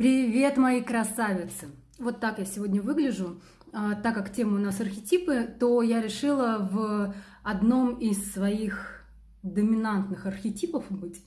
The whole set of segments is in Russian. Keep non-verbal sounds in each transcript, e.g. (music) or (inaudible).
Привет, мои красавицы! Вот так я сегодня выгляжу. А, так как тема у нас архетипы, то я решила в одном из своих доминантных архетипов быть.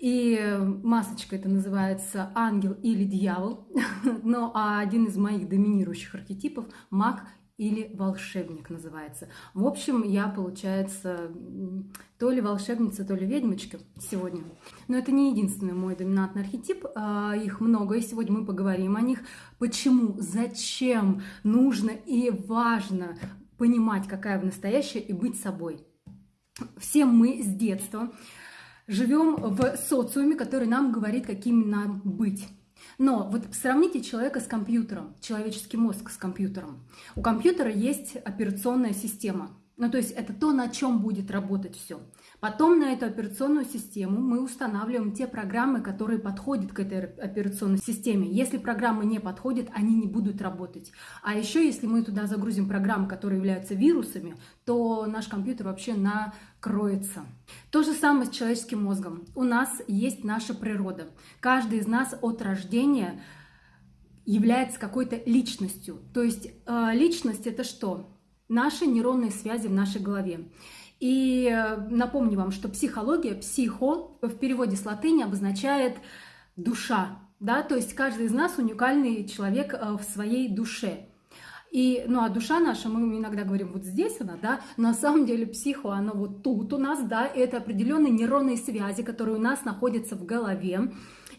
И масочка это называется ангел или дьявол. (laughs) Но а один из моих доминирующих архетипов маг или волшебник называется. В общем, я, получается, то ли волшебница, то ли ведьмочка сегодня. Но это не единственный мой доминантный архетип, а, их много, и сегодня мы поговорим о них. Почему, зачем нужно и важно понимать, какая вы настоящая, и быть собой. Все мы с детства живем в социуме, который нам говорит, какими нам быть. Но вот сравните человека с компьютером, человеческий мозг с компьютером. У компьютера есть операционная система. Ну, то есть это то, на чем будет работать все. Потом на эту операционную систему мы устанавливаем те программы, которые подходят к этой операционной системе. Если программы не подходят, они не будут работать. А еще, если мы туда загрузим программы, которые являются вирусами, то наш компьютер вообще накроется. То же самое с человеческим мозгом. У нас есть наша природа. Каждый из нас от рождения является какой-то личностью. То есть э, личность это что? Наши нейронные связи в нашей голове. И э, напомню вам, что психология, психо в переводе с латыни обозначает душа, да, то есть каждый из нас уникальный человек э, в своей душе. И, ну, а душа наша, мы иногда говорим, вот здесь она, да, но на самом деле психо, она вот тут у нас, да, это определенные нейронные связи, которые у нас находятся в голове.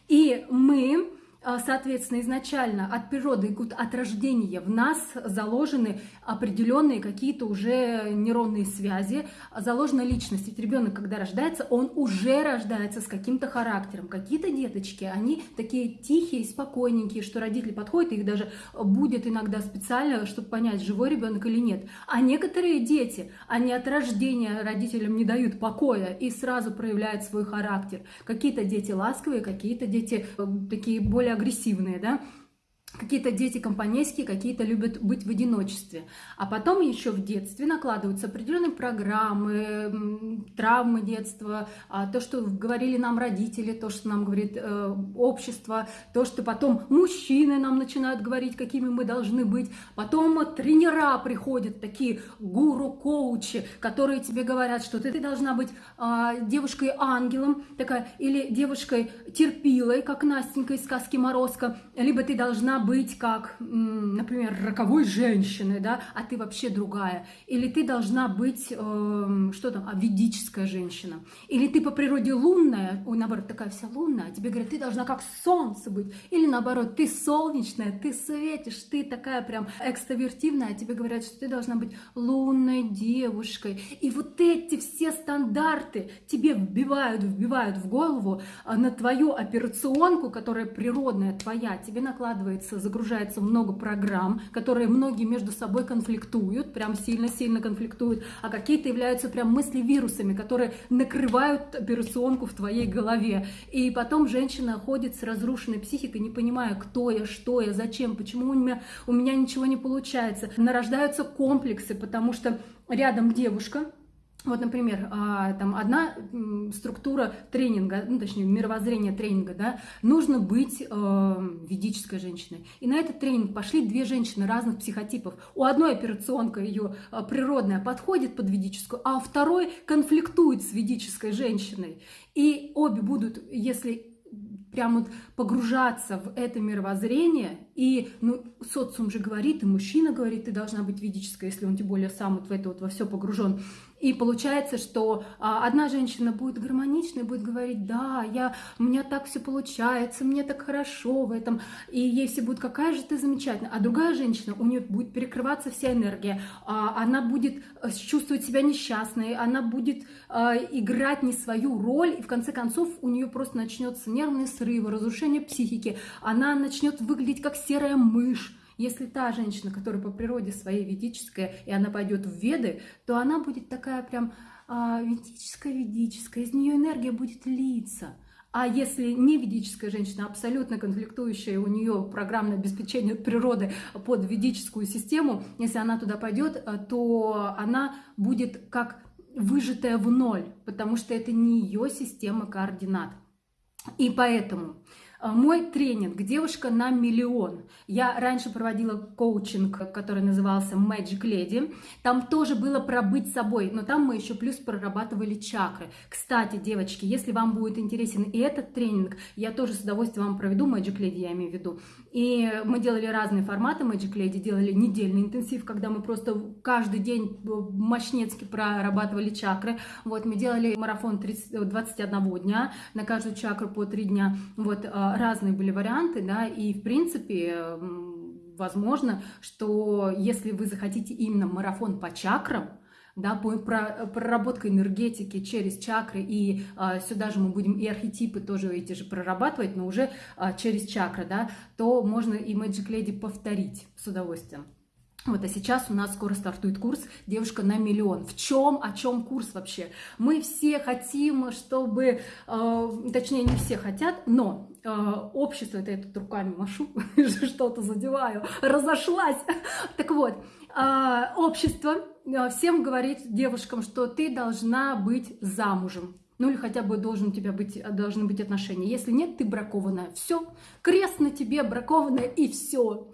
И мы соответственно, изначально от природы, от рождения в нас заложены определенные какие-то уже нейронные связи, заложена личность. Ведь ребенок, когда рождается, он уже рождается с каким-то характером. Какие-то деточки, они такие тихие, спокойненькие, что родители подходят, их даже будет иногда специально, чтобы понять, живой ребенок или нет. А некоторые дети, они от рождения родителям не дают покоя и сразу проявляют свой характер. Какие-то дети ласковые, какие-то дети э, такие более агрессивные, да, Какие-то дети компанейские, какие-то любят быть в одиночестве. А потом еще в детстве накладываются определенные программы, травмы детства, а, то, что говорили нам родители, то, что нам говорит э, общество, то, что потом мужчины нам начинают говорить, какими мы должны быть. Потом тренера приходят, такие гуру-коучи, которые тебе говорят, что ты, ты должна быть а, девушкой-ангелом, такая, или девушкой-терпилой, как Настенька из сказки «Морозко», либо ты должна быть как, например, роковой женщиной, да, а ты вообще другая. Или ты должна быть, э, что там, а, ведическая женщина. Или ты по природе лунная, ой, наоборот, такая вся лунная, а тебе говорят, ты должна как солнце быть. Или наоборот, ты солнечная, ты светишь, ты такая прям экстравертивная, а тебе говорят, что ты должна быть лунной девушкой. И вот эти все стандарты тебе вбивают, вбивают в голову а, на твою операционку, которая природная твоя, тебе накладывается загружается, загружается много программ, которые многие между собой конфликтуют, прям сильно-сильно конфликтуют, а какие-то являются прям мысли-вирусами, которые накрывают операционку в твоей голове. И потом женщина ходит с разрушенной психикой, не понимая, кто я, что я, зачем, почему у меня, у меня ничего не получается. Нарождаются комплексы, потому что рядом девушка, вот, например, а, там одна структура тренинга, ну, точнее, мировоззрение тренинга, да, нужно быть э, ведической женщиной. И на этот тренинг пошли две женщины разных психотипов. У одной операционка ее а, природная подходит под ведическую, а у второй конфликтует с ведической женщиной. И обе будут, если прям вот погружаться в это мировоззрение, и ну, социум же говорит, и мужчина говорит, ты должна быть ведической, если он тем более сам вот в это вот во все погружен, и получается, что а, одна женщина будет гармоничной, будет говорить, да, я, у меня так все получается, мне так хорошо в этом, и ей все будет, какая же ты замечательная. А другая женщина, у нее будет перекрываться вся энергия, а, она будет э, чувствовать себя несчастной, она будет а, играть не свою роль, и в конце концов у нее просто начнется нервные срывы, разрушение психики, она начнет выглядеть как серая мышь, если та женщина, которая по природе своей ведическая, и она пойдет в веды, то она будет такая прям а, ведическая-ведическая, из нее энергия будет литься. А если не ведическая женщина, абсолютно конфликтующая, у нее программное обеспечение природы под ведическую систему, если она туда пойдет, а, то она будет как выжатая в ноль, потому что это не ее система координат. И поэтому А, мой тренинг «Девушка на миллион». Я раньше проводила коучинг, который назывался Magic Lady. Там тоже было про быть собой, но там мы еще плюс прорабатывали чакры. Кстати, девочки, если вам будет интересен и этот тренинг, я тоже с удовольствием вам проведу Magic Lady, я имею в виду. И мы делали разные форматы Magic Lady, делали недельный интенсив, когда мы просто каждый день мощнецки прорабатывали чакры. Вот, мы делали марафон 30, 21 дня, на каждую чакру по 3 дня. Вот, а, разные были варианты, да, и, в принципе, возможно, что если вы захотите именно марафон по чакрам, да, по проработка энергетики через чакры, и а, сюда же мы будем и архетипы тоже эти же прорабатывать, но уже а, через чакры, да, то можно и Magic Lady повторить с удовольствием. Вот, а сейчас у нас скоро стартует курс «Девушка на миллион». В чем, о чем курс вообще? Мы все хотим, чтобы, э, точнее, не все хотят, но э, общество, это я тут руками машу, (laughs) что-то задеваю, разошлась. Так вот, э, общество э, всем говорит девушкам, что ты должна быть замужем. Ну или хотя бы должен у тебя быть, должны быть отношения. Если нет, ты бракованная. Все, крест на тебе, бракованная и все.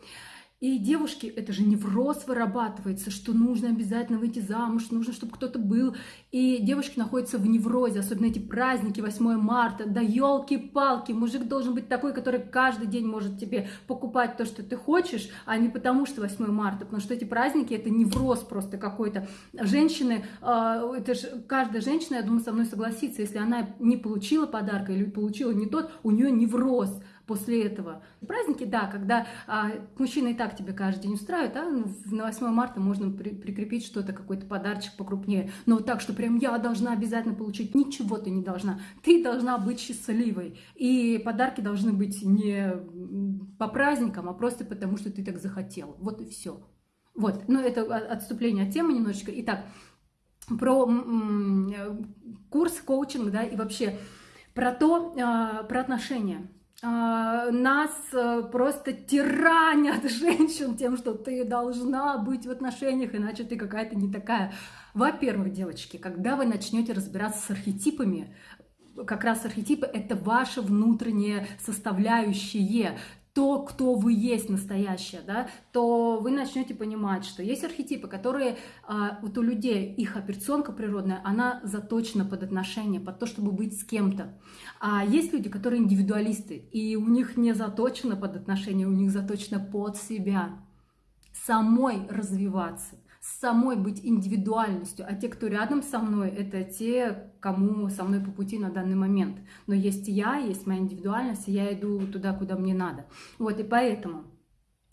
И девушки, это же невроз вырабатывается, что нужно обязательно выйти замуж, нужно, чтобы кто-то был. И девушки находятся в неврозе, особенно эти праздники, 8 марта. Да елки-палки, мужик должен быть такой, который каждый день может тебе покупать то, что ты хочешь, а не потому, что 8 марта. Потому что эти праздники, это невроз просто какой-то. Женщины, а, это же каждая женщина, я думаю, со мной согласится, если она не получила подарка или получила не тот, у нее невроз после этого. Праздники, да, когда а, мужчина и так тебе каждый день устраивает, а ну, на 8 марта можно при, прикрепить что-то, какой-то подарочек покрупнее. Но вот так, что прям я должна обязательно получить, ничего ты не должна. Ты должна быть счастливой. И подарки должны быть не по праздникам, а просто потому, что ты так захотел. Вот и все. Вот, но это отступление от темы немножечко. Итак, про курс коучинг, да, и вообще про то, а, про отношения. А, нас э, просто тиранят (laughs) женщин тем, что ты должна быть в отношениях, иначе ты какая-то не такая. Во-первых, девочки, когда вы начнете разбираться с архетипами, как раз архетипы — это ваше внутреннее составляющее то, кто вы есть настоящее, да, то вы начнете понимать, что есть архетипы, которые а, вот у людей, их операционка природная, она заточена под отношения, под то, чтобы быть с кем-то. А есть люди, которые индивидуалисты, и у них не заточено под отношения, у них заточено под себя. Самой развиваться самой быть индивидуальностью, а те, кто рядом со мной, это те, кому со мной по пути на данный момент. Но есть я, есть моя индивидуальность, и я иду туда, куда мне надо. Вот, и поэтому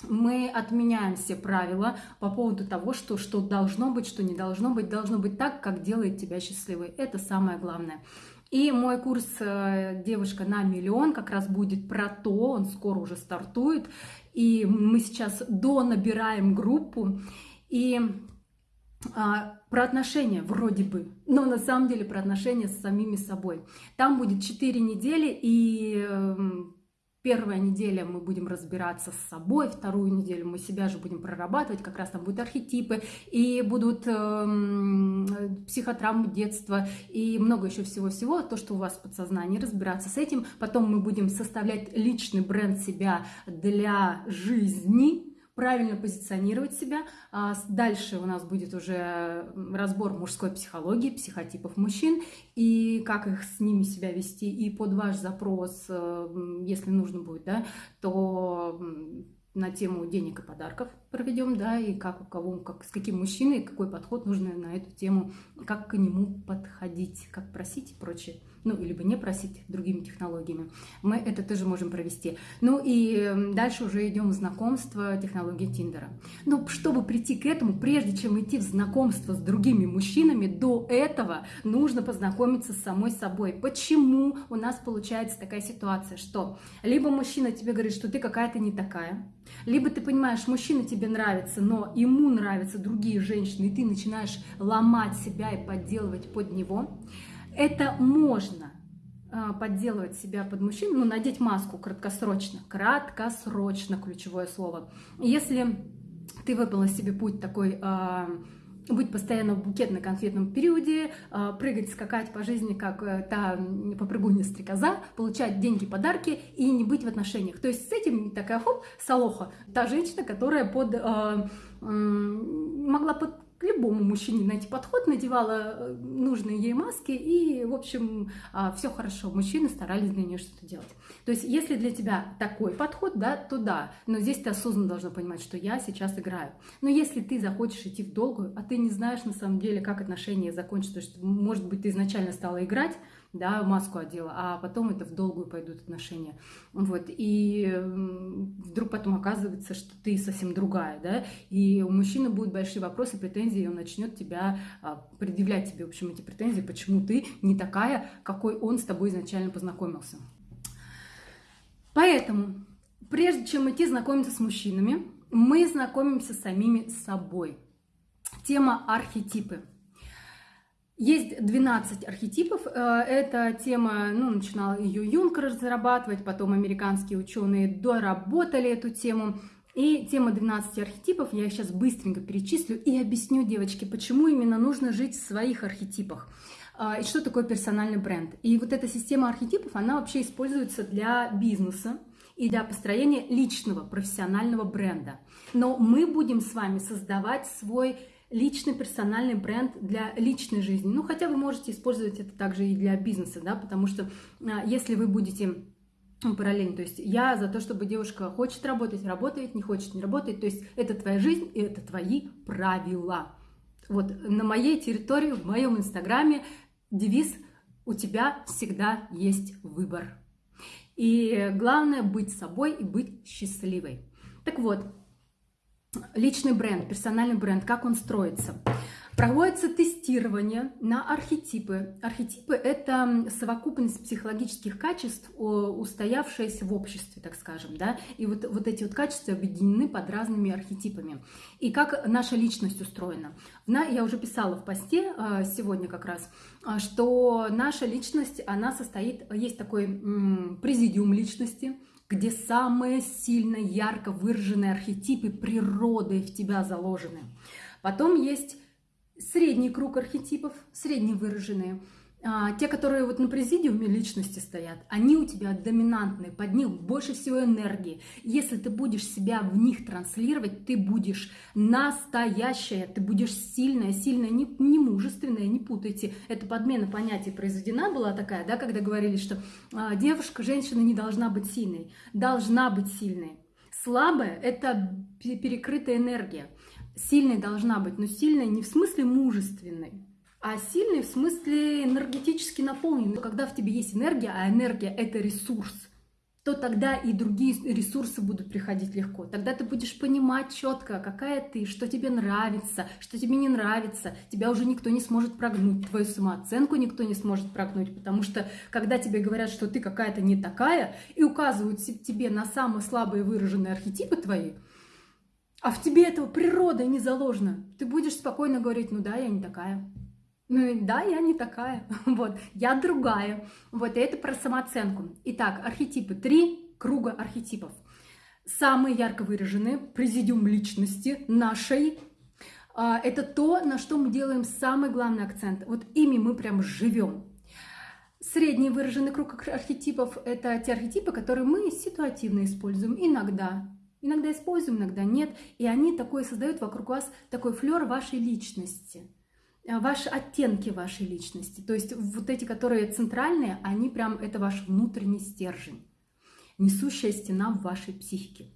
мы отменяем все правила по поводу того, что, что должно быть, что не должно быть. Должно быть так, как делает тебя счастливой. Это самое главное. И мой курс э, «Девушка на миллион» как раз будет про то, он скоро уже стартует. И мы сейчас донабираем группу. И а, про отношения вроде бы, но на самом деле про отношения с самими собой. Там будет 4 недели, и э, первая неделя мы будем разбираться с собой, вторую неделю мы себя же будем прорабатывать, как раз там будут архетипы, и будут э, психотравмы детства, и много еще всего-всего, то, что у вас в подсознании, разбираться с этим. Потом мы будем составлять личный бренд себя для жизни, правильно позиционировать себя. А дальше у нас будет уже разбор мужской психологии, психотипов мужчин и как их с ними себя вести. И под ваш запрос, э, если нужно будет, да, то на тему денег и подарков проведем, да, и как у кого, как, с каким мужчиной, какой подход нужно на эту тему, как к нему подходить, как просить и прочее ну, либо не просить другими технологиями. Мы это тоже можем провести. Ну и эм, дальше уже идем в знакомство технологии Тиндера. Но чтобы прийти к этому, прежде чем идти в знакомство с другими мужчинами, до этого нужно познакомиться с самой собой. Почему у нас получается такая ситуация, что либо мужчина тебе говорит, что ты какая-то не такая, либо ты понимаешь, мужчина тебе нравится, но ему нравятся другие женщины, и ты начинаешь ломать себя и подделывать под него, это можно а, подделывать себя под мужчину, ну, надеть маску краткосрочно. Краткосрочно ключевое слово. Если ты выбрала себе путь такой э, быть постоянно в букетно-конфетном периоде, э, прыгать, скакать по жизни, как э, та попрыгунья-стрекоза, получать деньги, подарки и не быть в отношениях. То есть с этим такая хоп, Салоха, та женщина, которая под, могла под любому мужчине найти подход, надевала э, нужные ей маски, и, в общем, а, все хорошо. Мужчины старались для нее что-то делать. То есть, если для тебя такой подход, да, то да. Но здесь ты осознанно должна понимать, что я сейчас играю. Но если ты захочешь идти в долгую, а ты не знаешь на самом деле, как отношения закончатся, то есть, может быть, ты изначально стала играть, да, маску одела, а потом это в долгую пойдут отношения. Вот, и вдруг потом оказывается, что ты совсем другая, да, и у мужчины будут большие вопросы, претензии, и он начнет тебя а, предъявлять тебе, в общем, эти претензии, почему ты не такая, какой он с тобой изначально познакомился. Поэтому, прежде чем идти знакомиться с мужчинами, мы знакомимся с самими собой. Тема архетипы – есть 12 архетипов. Э, эта тема, ну, начинал ее Юнг разрабатывать, потом американские ученые доработали эту тему. И тема 12 архетипов, я сейчас быстренько перечислю и объясню, девочки, почему именно нужно жить в своих архетипах. Э, и что такое персональный бренд. И вот эта система архетипов, она вообще используется для бизнеса и для построения личного профессионального бренда. Но мы будем с вами создавать свой личный персональный бренд для личной жизни. Ну, хотя вы можете использовать это также и для бизнеса, да, потому что а, если вы будете ну, параллельно, то есть я за то, чтобы девушка хочет работать, работает, не хочет, не работает, то есть это твоя жизнь и это твои правила. Вот на моей территории, в моем инстаграме девиз «У тебя всегда есть выбор». И главное быть собой и быть счастливой. Так вот, личный бренд, персональный бренд, как он строится. Проводится тестирование на архетипы. Архетипы – это совокупность психологических качеств, устоявшаяся в обществе, так скажем. Да? И вот, вот эти вот качества объединены под разными архетипами. И как наша личность устроена. Я уже писала в посте а, сегодня как раз, а, что наша личность, она состоит, есть такой президиум личности – где самые сильно ярко выраженные архетипы природы в тебя заложены. Потом есть средний круг архетипов, средне выраженные – а, те, которые вот на президиуме личности стоят, они у тебя доминантные, под них больше всего энергии. Если ты будешь себя в них транслировать, ты будешь настоящая, ты будешь сильная, сильная, не, не мужественная, не путайте. Это подмена понятий произведена была такая, да, когда говорили, что а, девушка, женщина не должна быть сильной, должна быть сильной. Слабая – это перекрытая энергия. Сильной должна быть, но сильной не в смысле мужественной, а сильный в смысле энергетически наполненный. Когда в тебе есть энергия, а энергия – это ресурс, то тогда и другие ресурсы будут приходить легко. Тогда ты будешь понимать четко, какая ты, что тебе нравится, что тебе не нравится. Тебя уже никто не сможет прогнуть, твою самооценку никто не сможет прогнуть, потому что когда тебе говорят, что ты какая-то не такая, и указывают тебе на самые слабые выраженные архетипы твои, а в тебе этого природа не заложена, ты будешь спокойно говорить, ну да, я не такая. Ну да, я не такая, (laughs) вот, я другая. Вот, и это про самооценку. Итак, архетипы, три круга архетипов. Самые ярко выраженные, президиум личности нашей, а, это то, на что мы делаем самый главный акцент. Вот ими мы прям живем. Средний выраженный круг архетипов – это те архетипы, которые мы ситуативно используем иногда. Иногда используем, иногда нет. И они такой создают вокруг вас такой флер вашей личности – Э, ваши оттенки вашей личности. То есть вот эти, которые центральные, они прям, это ваш внутренний стержень, несущая стена в вашей психике.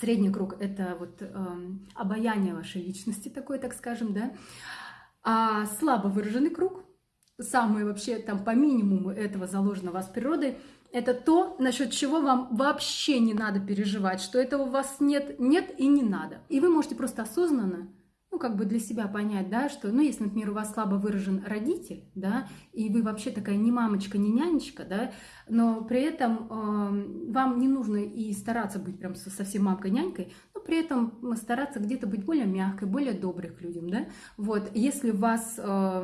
Средний круг – это вот э, обаяние вашей личности такой, так скажем, да. А слабо выраженный круг, самый вообще там по минимуму этого заложено у вас природой, это то, насчет чего вам вообще не надо переживать, что этого у вас нет, нет и не надо. И вы можете просто осознанно ну, как бы для себя понять, да, что, ну, если, например, у вас слабо выражен родитель, да, и вы вообще такая не мамочка, не нянечка, да, но при этом э, вам не нужно и стараться быть прям совсем мамкой-нянькой, но при этом стараться где-то быть более мягкой, более доброй к людям, да, вот, если вас э,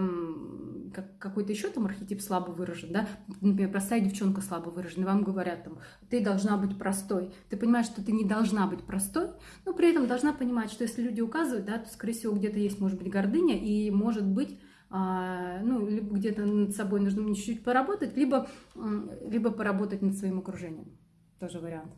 как, какой-то еще там архетип слабо выражен, да, например, простая девчонка слабо выражена, вам говорят там, ты должна быть простой. Ты понимаешь, что ты не должна быть простой, но при этом должна понимать, что если люди указывают, да, то, скорее всего, где-то есть, может быть, гордыня, и, может быть, а, ну, либо где-то над собой нужно чуть-чуть поработать, либо, либо поработать над своим окружением. Тоже вариант.